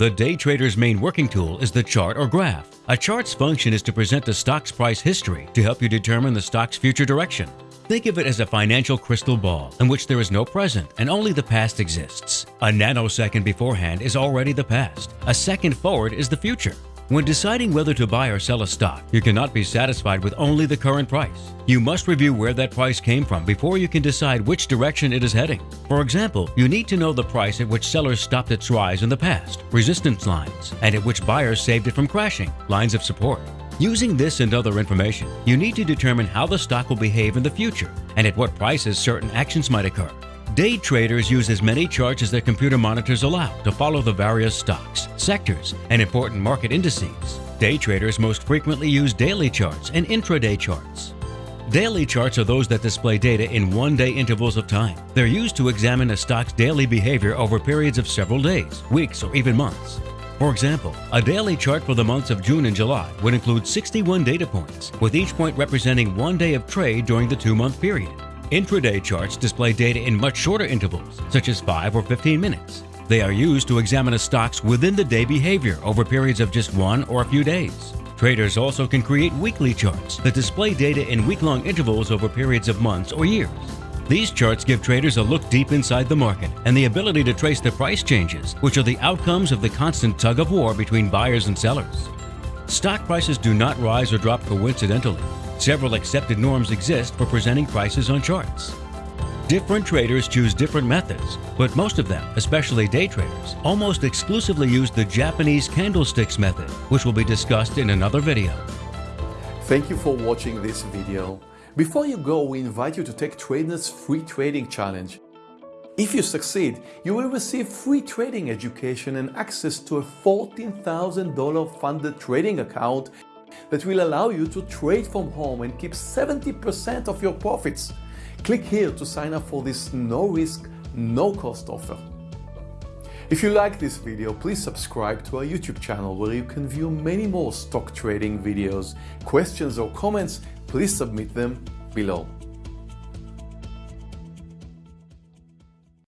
The day trader's main working tool is the chart or graph. A chart's function is to present the stock's price history to help you determine the stock's future direction. Think of it as a financial crystal ball in which there is no present and only the past exists. A nanosecond beforehand is already the past. A second forward is the future. When deciding whether to buy or sell a stock, you cannot be satisfied with only the current price. You must review where that price came from before you can decide which direction it is heading. For example, you need to know the price at which sellers stopped its rise in the past, resistance lines, and at which buyers saved it from crashing, lines of support. Using this and other information, you need to determine how the stock will behave in the future and at what prices certain actions might occur. Day traders use as many charts as their computer monitors allow to follow the various stocks, sectors, and important market indices. Day traders most frequently use daily charts and intraday charts. Daily charts are those that display data in one-day intervals of time. They're used to examine a stock's daily behavior over periods of several days, weeks, or even months. For example, a daily chart for the months of June and July would include 61 data points, with each point representing one day of trade during the two-month period. Intraday charts display data in much shorter intervals, such as 5 or 15 minutes. They are used to examine a stock's within-the-day behavior over periods of just one or a few days. Traders also can create weekly charts that display data in week-long intervals over periods of months or years. These charts give traders a look deep inside the market and the ability to trace the price changes, which are the outcomes of the constant tug of war between buyers and sellers. Stock prices do not rise or drop coincidentally. Several accepted norms exist for presenting prices on charts. Different traders choose different methods, but most of them, especially day traders, almost exclusively use the Japanese candlesticks method, which will be discussed in another video. Thank you for watching this video. Before you go, we invite you to take TradeNet's free trading challenge. If you succeed, you will receive free trading education and access to a $14,000 funded trading account that will allow you to trade from home and keep 70% of your profits. Click here to sign up for this no-risk, no-cost offer. If you like this video, please subscribe to our YouTube channel where you can view many more stock trading videos. Questions or comments, please submit them below.